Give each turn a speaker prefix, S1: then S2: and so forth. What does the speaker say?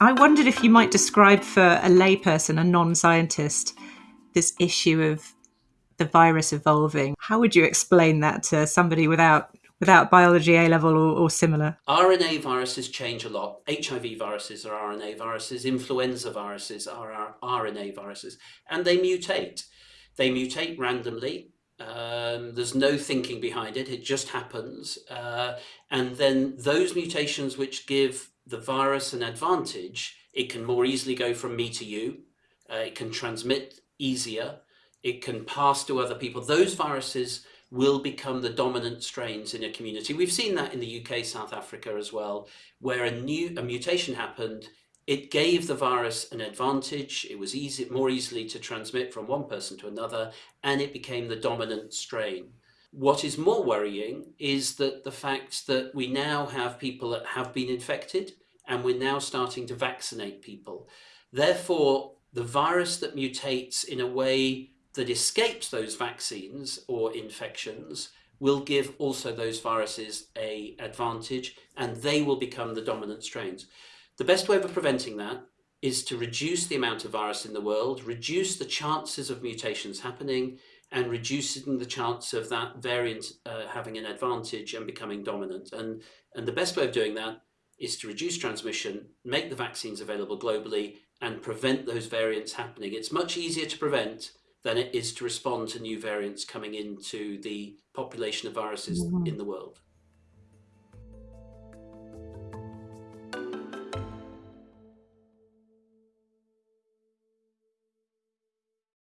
S1: I wondered if you might describe for a layperson, a non scientist, this issue of the virus evolving. How would you explain that to somebody without without biology A level or, or, similar?
S2: RNA viruses change a lot. HIV viruses are RNA viruses, influenza viruses are RNA viruses, and they mutate. They mutate randomly. Um, there's no thinking behind it, it just happens. Uh, and then those mutations which give the virus an advantage, it can more easily go from me to you, uh, it can transmit easier, it can pass to other people. Those viruses will become the dominant strains in a community. We've seen that in the UK, South Africa as well, where a new a mutation happened, it gave the virus an advantage. It was easy, more easily to transmit from one person to another, and it became the dominant strain. What is more worrying is that the fact that we now have people that have been infected, and we're now starting to vaccinate people. Therefore, the virus that mutates in a way that escapes those vaccines or infections will give also those viruses a advantage and they will become the dominant strains. The best way of preventing that is to reduce the amount of virus in the world, reduce the chances of mutations happening and reducing the chance of that variant uh, having an advantage and becoming dominant. And, and the best way of doing that is to reduce transmission, make the vaccines available globally and prevent those variants happening. It's much easier to prevent than it is to respond to new variants coming into the population of viruses mm -hmm. in the world.